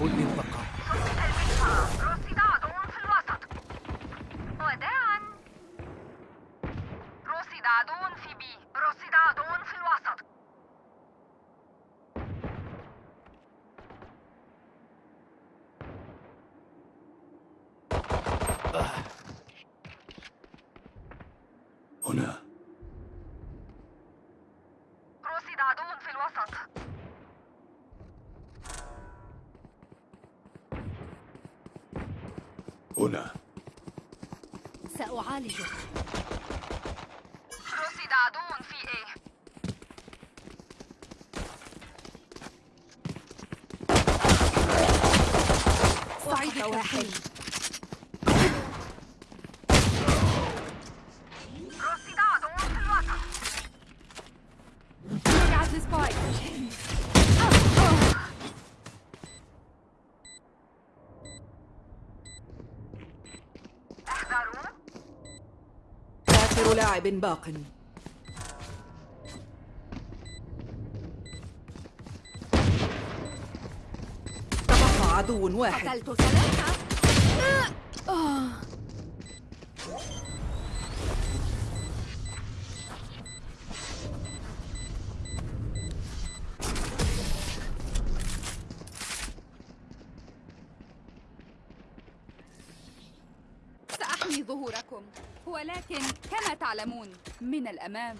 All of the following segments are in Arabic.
كشف المنطقة رصد عدو في الوسط وداعا رصد عدو في بي رصد عدو في الوسط هنا رصد عدو في الوسط هنا سأعالجك. رصد عدو في إيه صعيد واحد رصد عدو في الوسط وقعت السبايك احذروا آخر لاعب باق. تبقى عدو واحد. قتلت ثلاثة. سأحمي ظهوركم. ولكن كما تعلمون من الأمام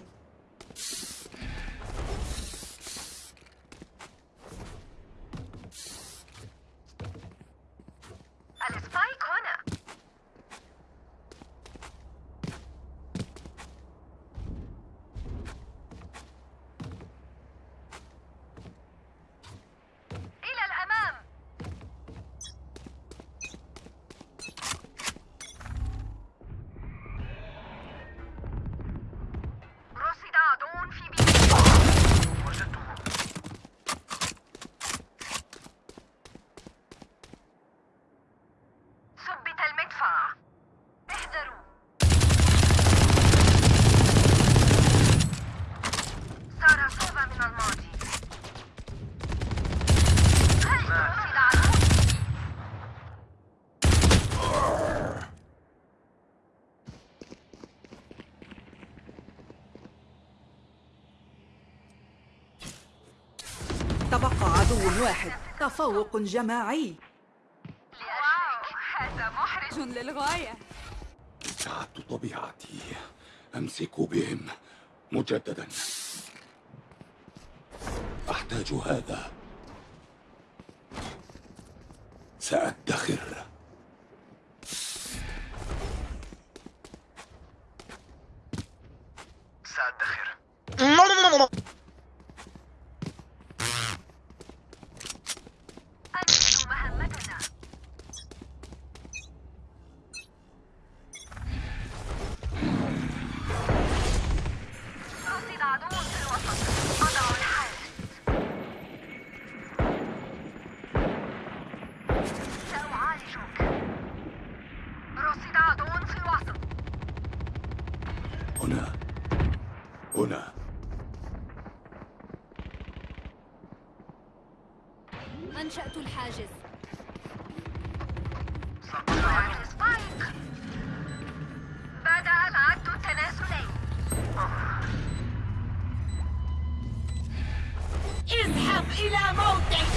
السبايك هنا إلى الأمام رصد عدو في بي ثبت المدفع احذروا صار صوبة من الماضي رصد عدو تبقى عدو واحد تفوق جماعي. واو هذا محرج للغاية. ابتعدت طبيعتي أمسك بهم مجددا. أحتاج هذا. سأدخر. سأدخر. أنشأت الحاجز. سبايك بدأ العد اذهب إلى موتك.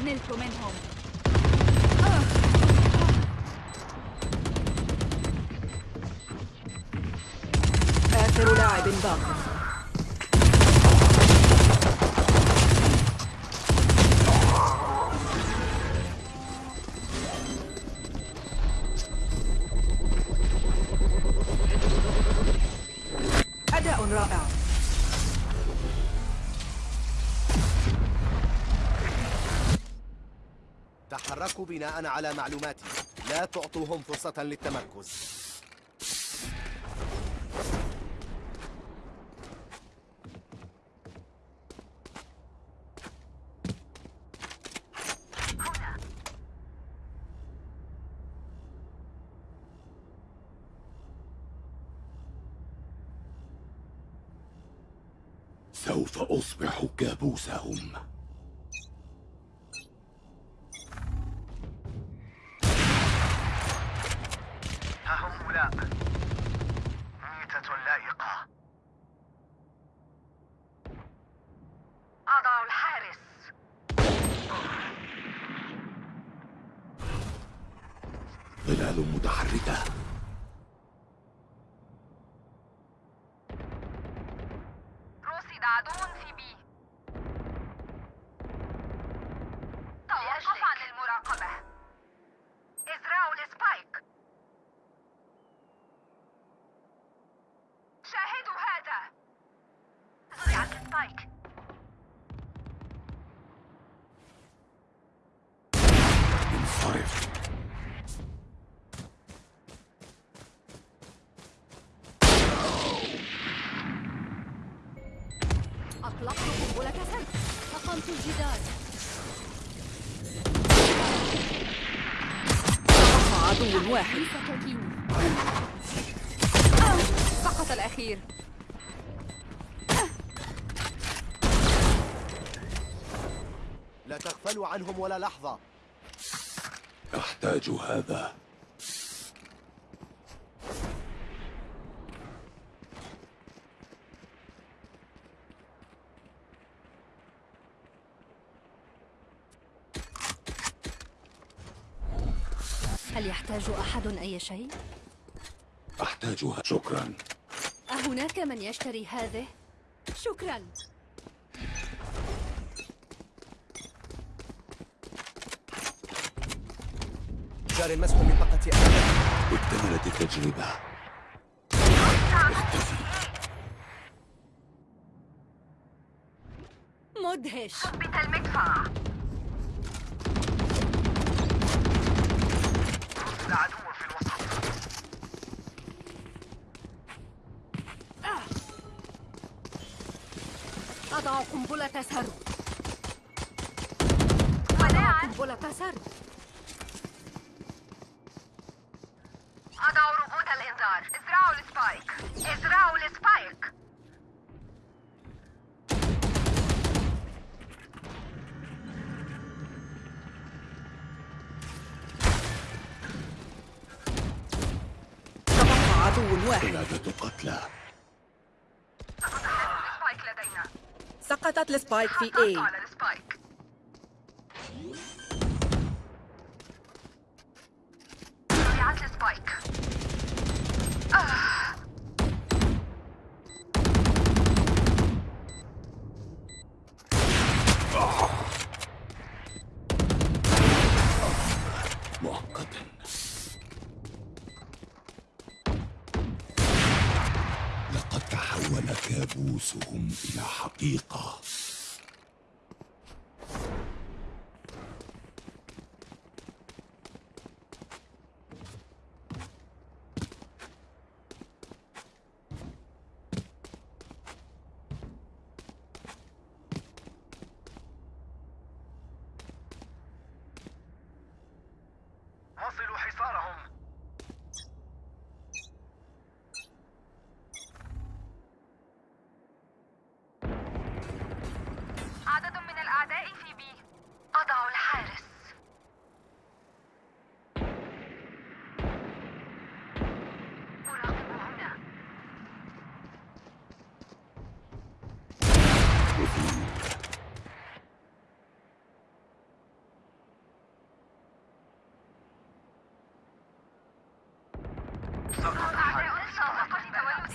نلت منهم. بناء على معلوماتي. لا تعطوهم فرصة للتمركز. سوف أصبح كابوسهم. زرع السبايك انصرف أطلقت قنبلة سد أقمت الجدار. عدو واحد. آه، سقط الأخير. لا تغفلوا عنهم ولا لحظة. أحتاج هذا. هل يحتاج أحد أي شيء؟ أحتاجها. شكرا. أهناك من يشتري هذه؟ شكرا. جار مسح منطقة أمن اكتملت التجربة. اختفي مدهش. ثبت المدفع. في الوسط. أضع قنبلة سرد وداعا قنبلة سرد أضع روبوت الإنذار. ازرعوا ال Spike. ازرعوا ال Spike. تبقى عدو واحد. قتلى. ال Spike لدينا. سقطت ال Spike في A على ال Spike ضيعت ال Spike مؤقتا لقد تحول كابوسهم إلى حقيقة.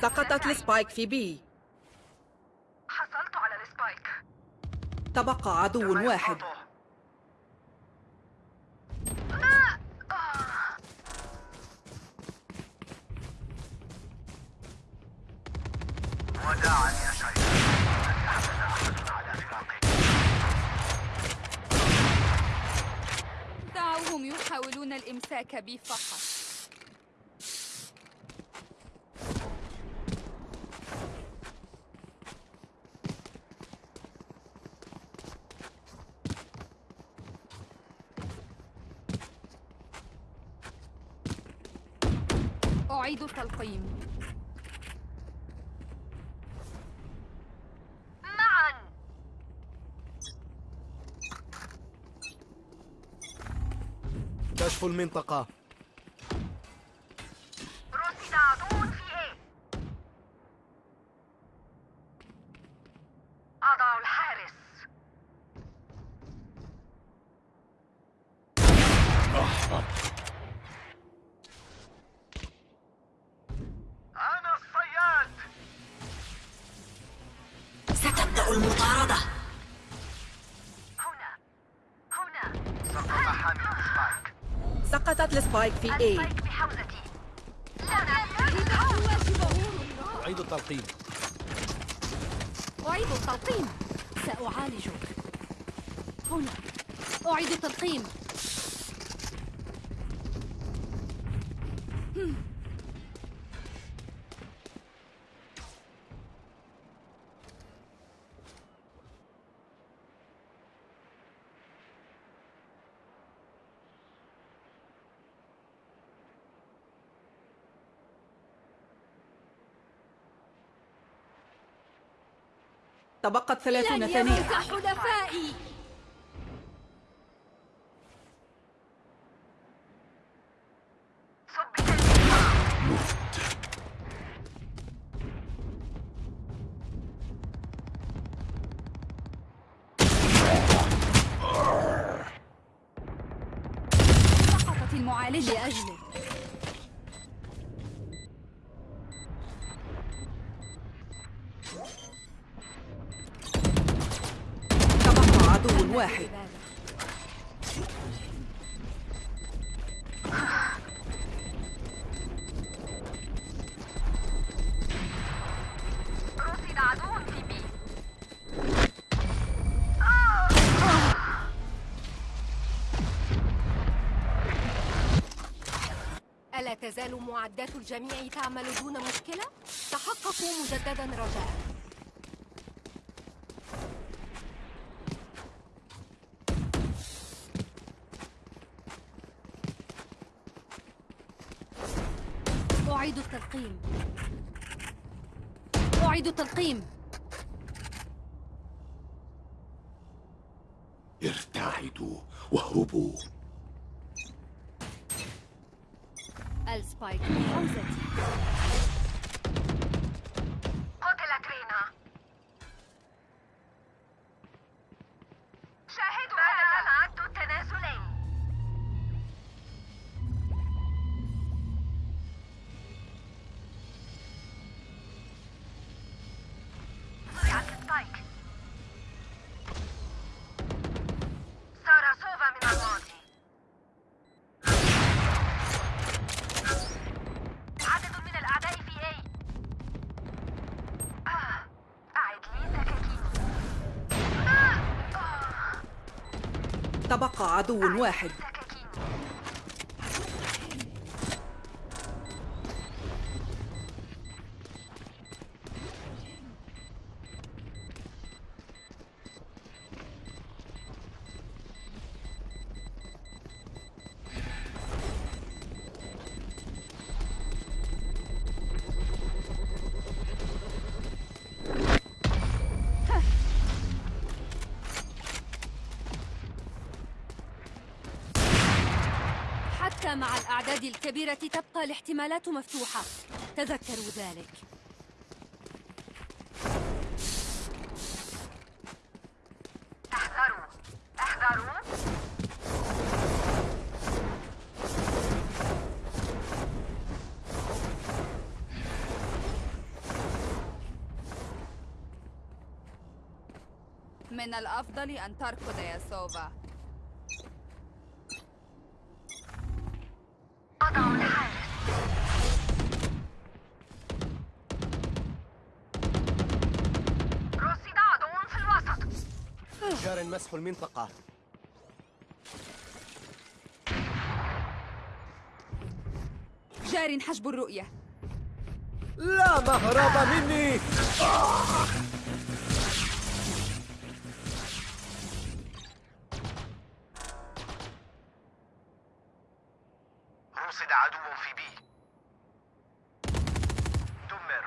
سقطت ال Spike في B حصلت على ال Spike. تبقى عدو واحد. وداعا يا شيخ. لن يحمل أحد على فراقك دعوهم يحاولون الإمساك بي فقط تلقيم معا. كشف المنطقة. السبايك في بحوزتي لنا أعيد التلقيم. أعيد التلقيم. سأعالجك. هنا. أعيد التلقيم. تبقت ثلاثون ثانية. حلفائي. المعالجة. لأجلك الجميع تعمل دون مشكلة؟ تحققوا مجددا رجاء. أعيد التلقيم. أعيد التلقيم. ارتعدوا واهربوا السبايك بحوزتي قتلت تبقى عدو واحد. الأعداد الكبيرة تبقى الاحتمالات مفتوحة. تذكروا ذلك. احذروا. احذروا. من الأفضل أن تركض يا سوفا مسح المنطقة. جار حجب الرؤية. لا مهرب مني. رصد عدو في بي. دمر.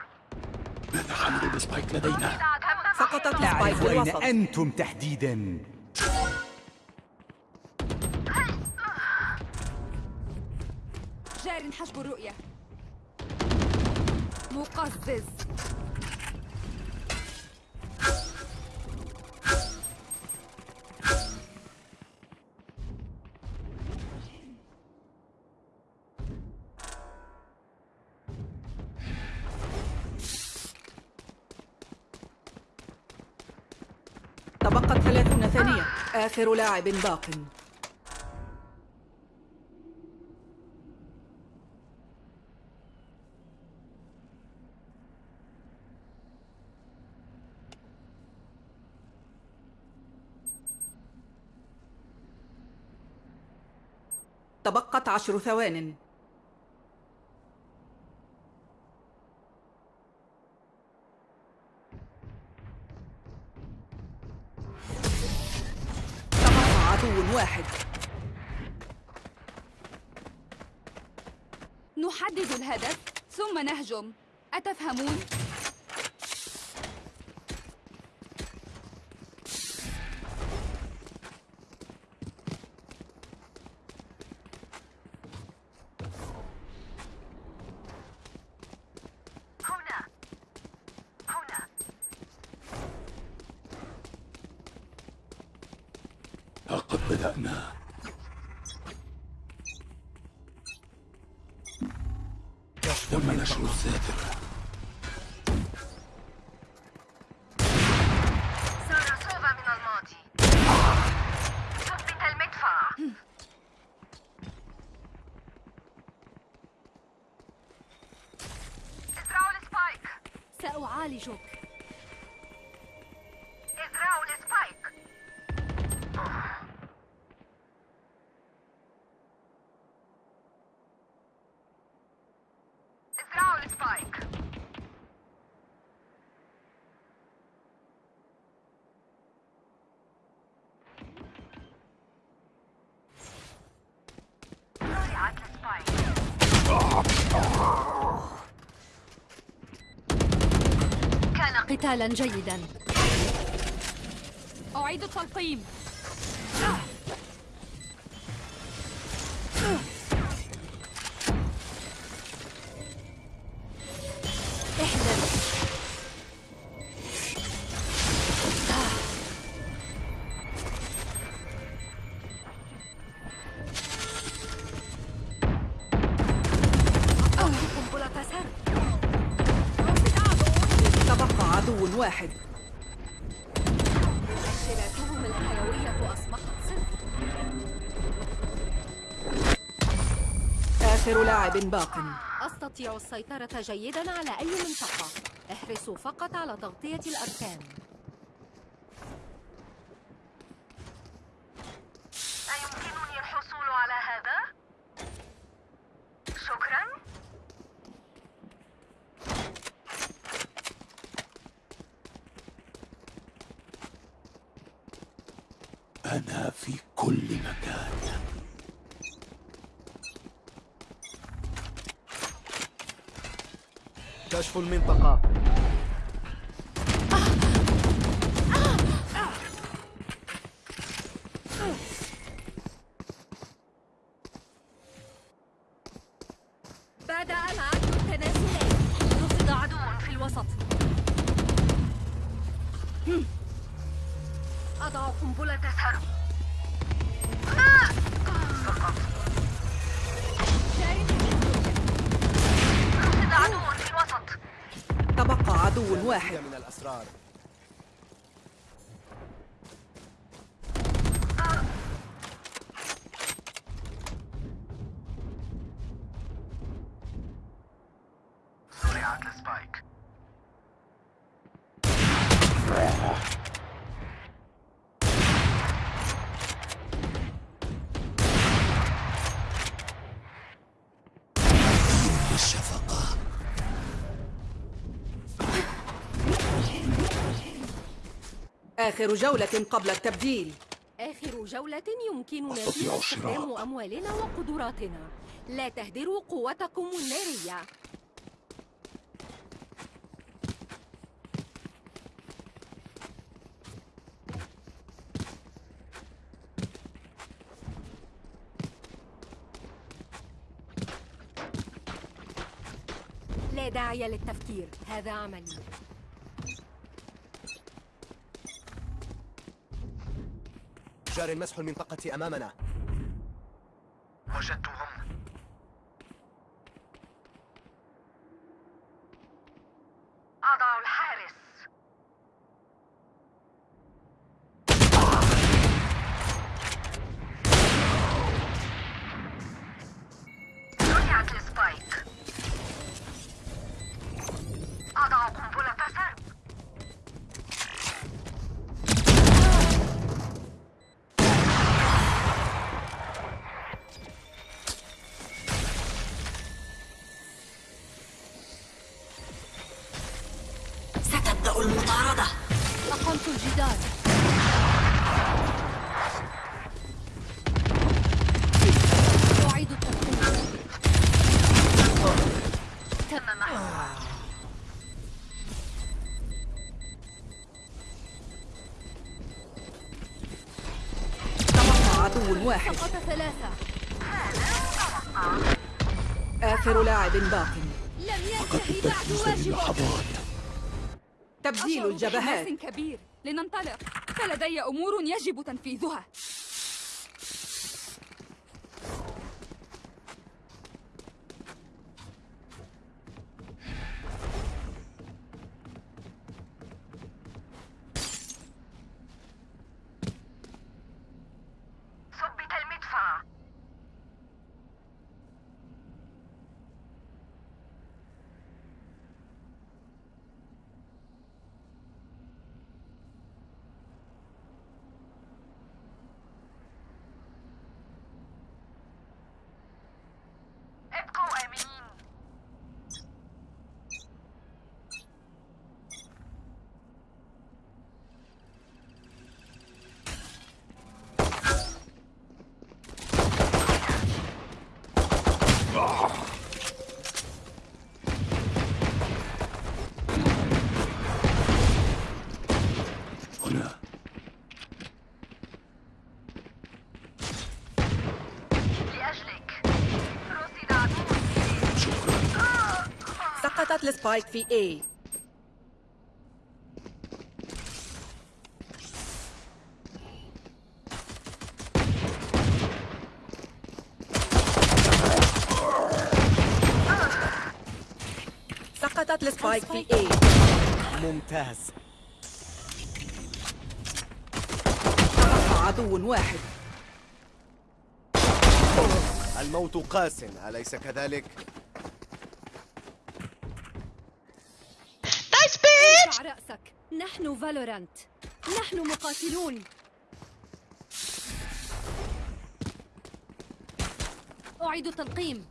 ماذا عملوا بسبايك لدينا؟ سقطت سبايك الوسط. أنتم تحديدا. جار حجب الرؤية. مقزز. آخر لاعب باق. تبقت عشر ثوان. واحد نحدد الهدف ثم نهجم أتفهمون؟ سأعالجك ازرعوا قتالا جيدا. أعيد التلقيم. لاعب باق. أستطيع السيطرة جيدا على أي منطقة. احرصوا فقط على تغطية الأركان. أيمكنني الحصول على هذا؟ شكرا. أنا في كل مكان. كشف المنطقة. آخر جولة قبل التبديل. آخر جولة يمكننا فيها. استخدام أموالنا وقدراتنا. لا تهدروا قوتكم النارية. لا داعي للتفكير. هذا عملي. جار مسح المنطقة أمامنا. الجدار أعيد الترتيب تم محوها عدو واحد سقط ثلاثة آخر لاعب باق. لم قد ينتهي بعد واجبه تبديل الجبهات. كبير. لننطلق. فلدي أمور يجب تنفيذها ثبت المدفع ابقوا آمنين هنا لأجلك رصد عدو شكرا سقطت ال spike في A. سقطت ال spike في A. ممتاز. عدو واحد. الموت قاس أليس كذلك؟ نحن فالورانت. نحن مقاتلون. أعيد التلقيم.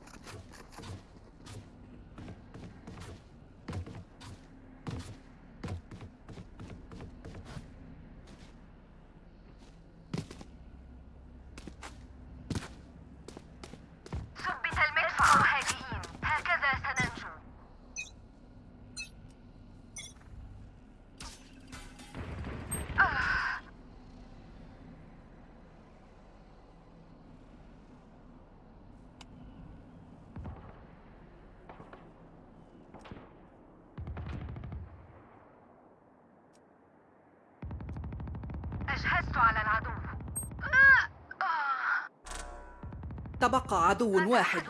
تبقى عدو واحد.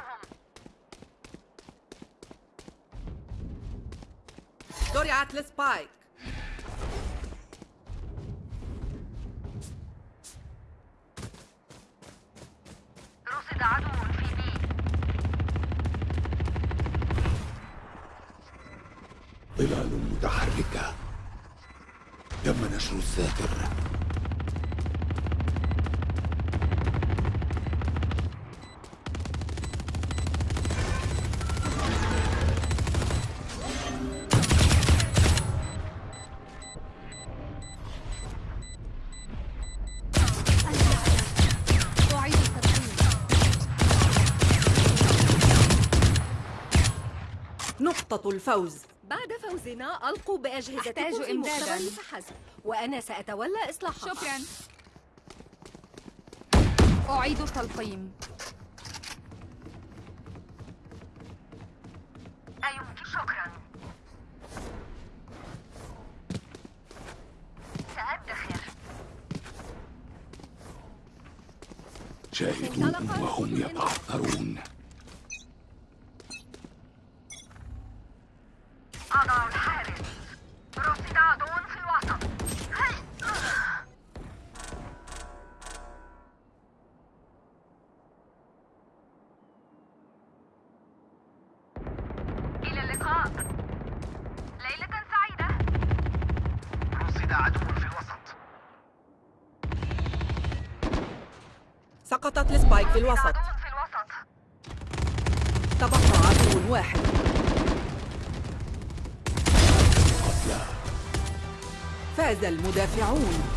زرعت السبايك رصد عدو في بي. ظلال متحركة. تم نشر الساتر الفوز. بعد فوزنا ألقوا بأجهزتكم أحتاج في إمداداً. المختبر فحسب وأنا سأتولى إصلاحها. شكرا. أعيد التلقيم. أيمكن شكرا. سأدخر شاهدوهم وهم يتعثرون. 小五